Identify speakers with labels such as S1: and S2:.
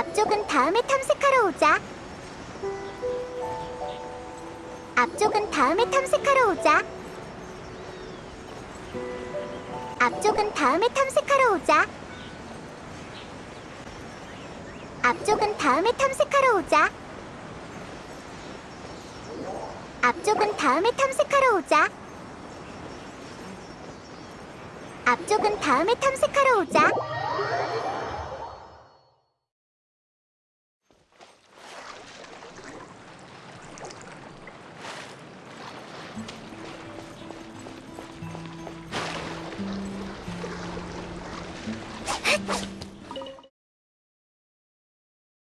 S1: 앞쪽은 다음에 탐색하러 오자. 앞쪽은 다음에 탐색하러 오자. 앞쪽은 다음에 탐색하러 오자. 앞쪽은 다음에 탐색하러 오자. 앞쪽은 다음에 탐색하러 오자. 앞쪽은 다음에 탐색하러 오자. you